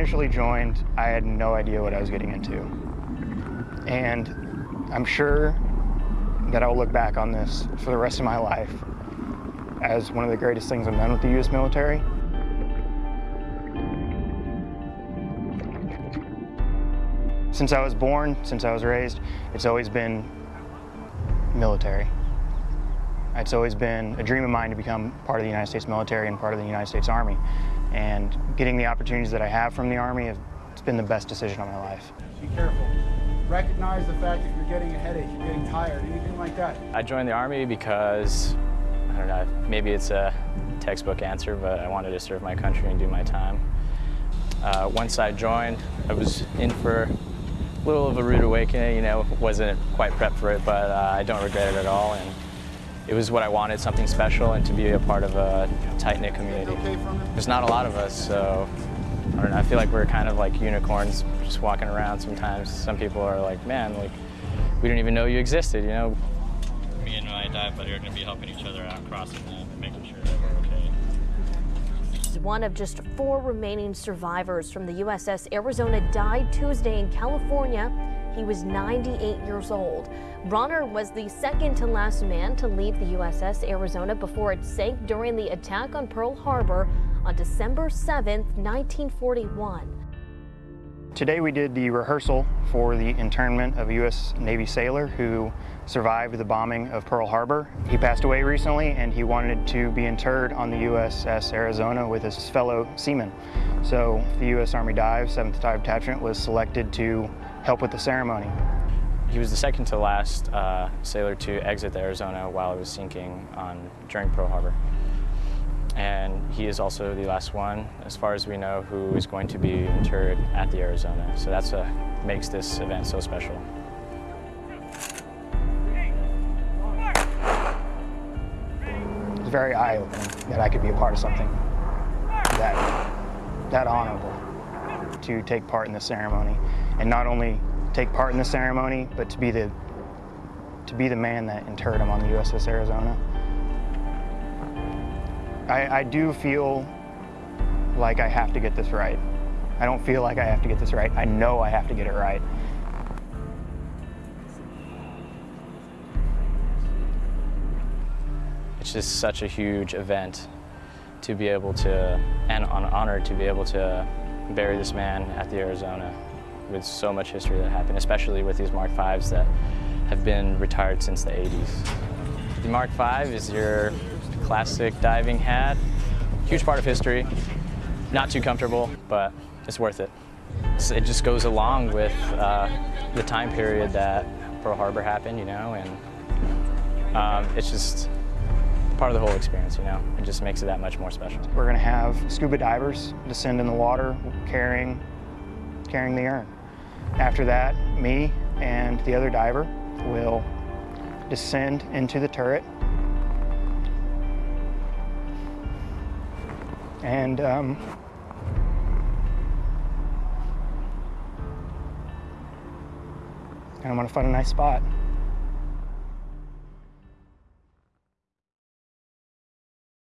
initially joined, I had no idea what I was getting into. And I'm sure that I'll look back on this for the rest of my life as one of the greatest things I've done with the U.S. military. Since I was born, since I was raised, it's always been military. It's always been a dream of mine to become part of the United States military and part of the United States Army. And getting the opportunities that I have from the Army, it's been the best decision of my life. Be careful. Recognize the fact that you're getting a headache, you're getting tired, anything like that. I joined the Army because, I don't know, maybe it's a textbook answer, but I wanted to serve my country and do my time. Uh, once I joined, I was in for a little of a rude awakening, you know, wasn't quite prepped for it, but uh, I don't regret it at all. And it was what I wanted, something special, and to be a part of a tight-knit community. There's not a lot of us, so I don't know, I feel like we're kind of like unicorns just walking around sometimes. Some people are like, man, like, we didn't even know you existed, you know? Me and my dive buddy are going to be helping each other out, crossing them, and making sure that we're okay. One of just four remaining survivors from the USS Arizona died Tuesday in California. He was 98 years old. Bruner was the second to last man to leave the USS Arizona before it sank during the attack on Pearl Harbor on December 7, 1941. Today we did the rehearsal for the internment of a U.S. Navy sailor who survived the bombing of Pearl Harbor. He passed away recently and he wanted to be interred on the USS Arizona with his fellow seamen. So the U.S. Army Dive, 7th Dive Detachment was selected to help with the ceremony. He was the second to last uh, sailor to exit the Arizona while it was sinking on, during Pearl Harbor. He is also the last one, as far as we know, who is going to be interred at the Arizona. So that's what makes this event so special. It's very eye-opening that I could be a part of something that, that honorable to take part in the ceremony. And not only take part in the ceremony, but to be the, to be the man that interred him on the USS Arizona. I, I do feel like I have to get this right. I don't feel like I have to get this right. I know I have to get it right. It's just such a huge event to be able to, and an honor to be able to bury this man at the Arizona with so much history that happened, especially with these Mark Vs that have been retired since the 80s. The Mark V is your classic diving hat, huge part of history, not too comfortable, but it's worth it. It just goes along with uh, the time period that Pearl Harbor happened, you know, and um, it's just part of the whole experience, you know. It just makes it that much more special. We're going to have scuba divers descend in the water carrying, carrying the urn. After that, me and the other diver will descend into the turret and um, and I'm gonna find a nice spot.